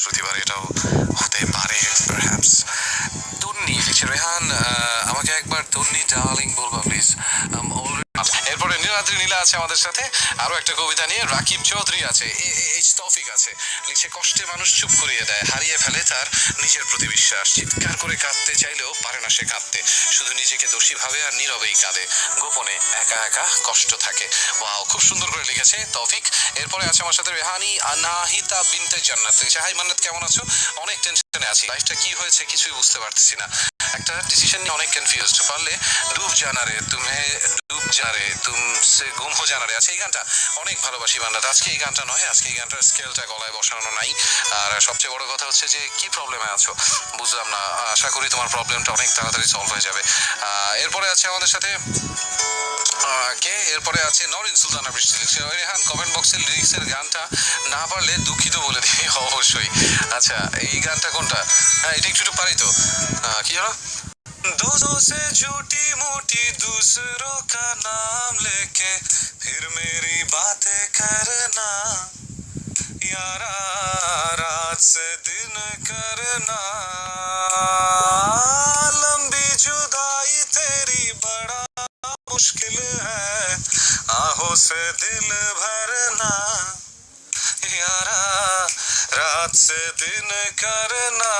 বৃহস্পতিবার এটাও হতে পারে পারহ্যাপস তন্নি রেহান আমাকে একবার তন্নি ডার্লিং বলবা প্লিজ আছে আমাদের সাথে। আরও একটা কবিতা নিয়ে রাকিব চৌধুরী আছে। এইচ তৌফিক আছে, লিখছে, কষ্টে মানুষ চুপ করিয়ে দেয়, হারিয়ে ফেলে তার নিজের প্রতি বিশ্বাস। চিৎকার করে কাঁদতে চাইলেও পারে না সে কাঁদতে। শুধু নিজেকে দোষী ভাবে আর নীরবেই কাঁদে। গোপনে একা একা কষ্ট থাকে। ওয়াও, খুব সুন্দর করে লিখেছে তৌফিক। এরপরে আছে আমার সাথে রেহানি, আনাহিতা বিনতে জান্নাত। হাই মান্নাত, কেমন আছো? অনেক টেনশনে আছি। লাইফটা কি হয়েছে কিছুই বুঝতে পারতেছি না। একটা ডিসিশন নিয়ে অনেক কনফিউজড পারলে ডুব জানারে তুমি ডুব জানারে তুমসে গুম হো জানারে আছে এই গানটা অনেক ভালোবাসি বান্নাত আজকে এই গানটা নয়, আজকে এই গানটার স্কেলটা গলায় বসানো নাই। আর সবচেয়ে বড় কথা হচ্ছে যে, কি প্রবলেমে আছো? বুঝলাম না। আশা করি তোমার প্রবলেমটা অনেক তাড়াতাড়ি সলভ হয়ে যাবে। এরপরে আছে আমাদের সাথে কে এরপরে আছে নরিন সুলতানা বৃষ্টি লিখছে ওই রেহান কমেন্ট বক্সের লিরিক্সের গানটা না পারলে দুঃখিত বলে দিই অবশ্যই আচ্ছা এই গানটা কোনটা হ্যাঁ এটা একটু একটু পারি তো আহ, কি হলো दोस्तों से झूठी मूठी दूसरों का नाम लेके फिर मेरी बातें करना यारा मुश्किल है। आहों से दिल भरना। यारा, रात से दिन करना।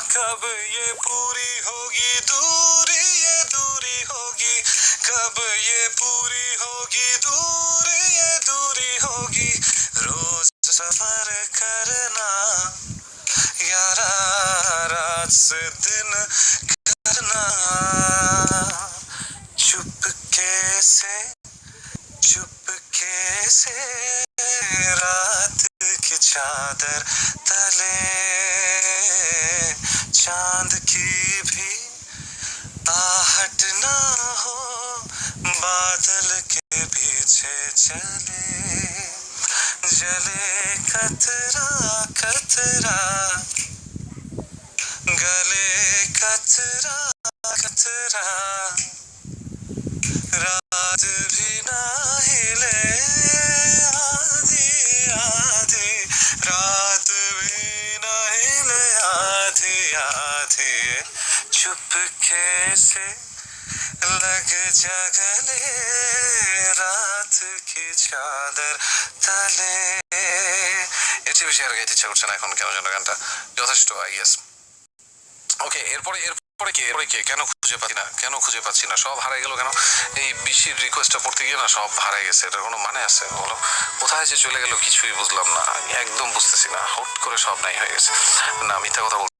कब ये पूरी होगी दूरी, ये दूरी होगी। कब ये पूरी होगी दूरी, ये दूरी होगी। रोज सफ़र करना। यारा, रात से दिन करना चुपके से चुपके से रात की चादर तले, चाँद की भी आहट ना हो, बादल के पीछे चले, जले कतरा कतरा, गले कतरा कतरा। रात भी रात भी ना हिले आधी आधी चुपके से लग जा गले রাত কি চাঁদের তলে এর চেয়ে বেশি আর গাইতে ইচ্ছা করছে না এখন কেন যেন গানটা যথেষ্ট আই গেস ওকে এরপরে এরপরে কে এরপরে কে কেন খুঁজে পাচ্ছি না। কেন খুঁজে পাচ্ছি না? সব হারাই গেল কেন? এই বিশির রিকোয়েস্টটা পড়তে গিয়ে না সব হারাই গেছে। এটার কোনো মানে আছে? বলো। কোথায় যে চলে গেল কিছুই বুঝলাম না। একদম বুঝতেছি না। হুট করে সব নাই হয়ে গেছে। না, মিথ্যা কথা